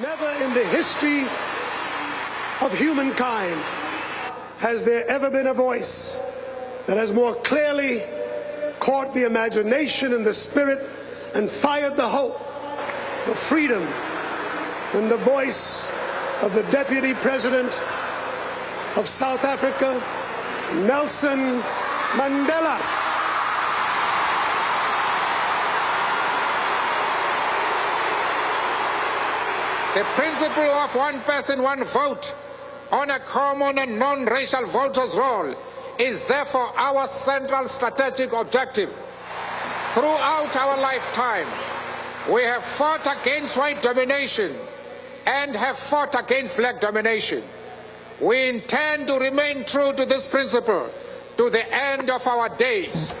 Never in the history of humankind has there ever been a voice that has more clearly caught the imagination and the spirit and fired the hope for freedom than the voice of the Deputy President of South Africa, Nelson Mandela. The principle of one person, one vote on a common and non-racial voters roll is therefore our central strategic objective. Throughout our lifetime, we have fought against white domination and have fought against black domination. We intend to remain true to this principle to the end of our days.